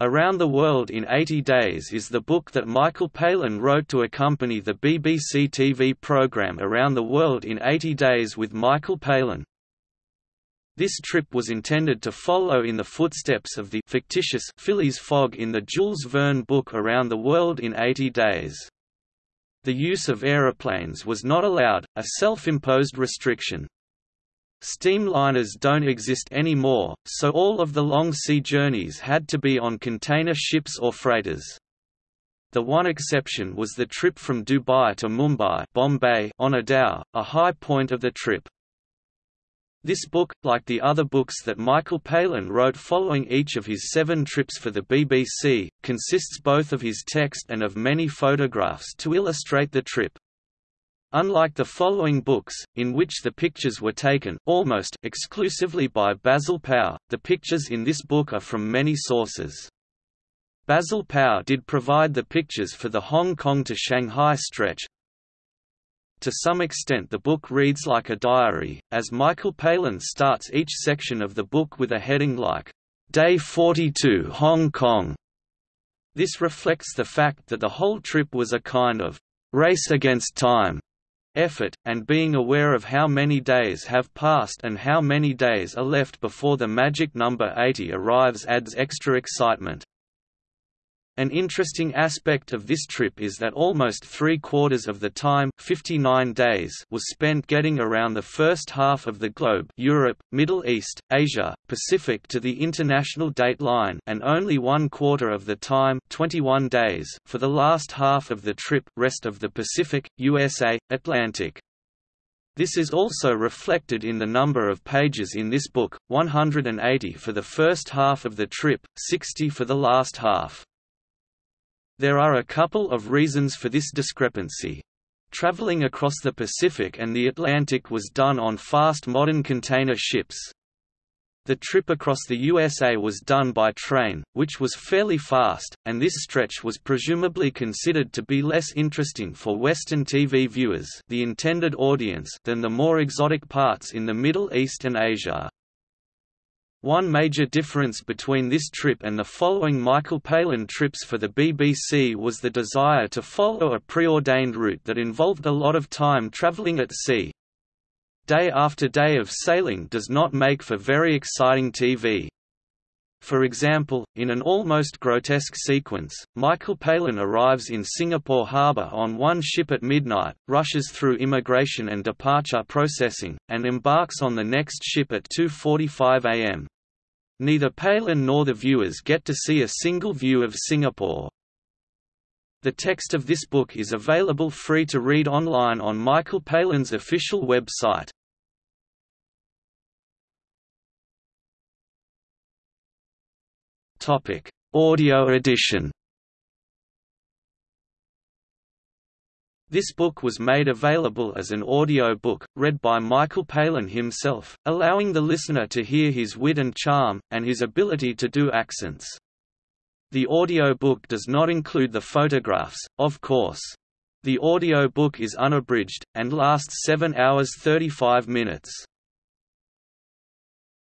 Around the World in 80 Days is the book that Michael Palin wrote to accompany the BBC TV programme Around the World in 80 Days with Michael Palin. This trip was intended to follow in the footsteps of the fictitious Phileas Fogg in the Jules Verne book Around the World in 80 Days. The use of aeroplanes was not allowed, a self-imposed restriction. Steamliners don't exist anymore, so all of the long sea journeys had to be on container ships or freighters. The one exception was the trip from Dubai to Mumbai Bombay on a dhow, a high point of the trip. This book, like the other books that Michael Palin wrote following each of his seven trips for the BBC, consists both of his text and of many photographs to illustrate the trip. Unlike the following books, in which the pictures were taken almost exclusively by Basil Pao, the pictures in this book are from many sources. Basil Pao did provide the pictures for the Hong Kong to Shanghai stretch. To some extent the book reads like a diary, as Michael Palin starts each section of the book with a heading like, Day 42 Hong Kong. This reflects the fact that the whole trip was a kind of race against time effort, and being aware of how many days have passed and how many days are left before the magic number 80 arrives adds extra excitement. An interesting aspect of this trip is that almost three-quarters of the time 59 days was spent getting around the first half of the globe Europe, Middle East, Asia, Pacific to the international date line and only one quarter of the time 21 days for the last half of the trip rest of the Pacific, USA, Atlantic. This is also reflected in the number of pages in this book, 180 for the first half of the trip, 60 for the last half. There are a couple of reasons for this discrepancy. Traveling across the Pacific and the Atlantic was done on fast modern container ships. The trip across the USA was done by train, which was fairly fast, and this stretch was presumably considered to be less interesting for Western TV viewers the intended audience than the more exotic parts in the Middle East and Asia. One major difference between this trip and the following Michael Palin trips for the BBC was the desire to follow a preordained route that involved a lot of time travelling at sea. Day after day of sailing does not make for very exciting TV. For example, in an almost grotesque sequence, Michael Palin arrives in Singapore harbour on one ship at midnight, rushes through immigration and departure processing, and embarks on the next ship at 2.45 am. Neither Palin nor the viewers get to see a single view of Singapore. The text of this book is available free to read online on Michael Palin's official website. Topic: Audio edition. This book was made available as an audio book, read by Michael Palin himself, allowing the listener to hear his wit and charm, and his ability to do accents. The audio book does not include the photographs, of course. The audio book is unabridged, and lasts 7 hours 35 minutes.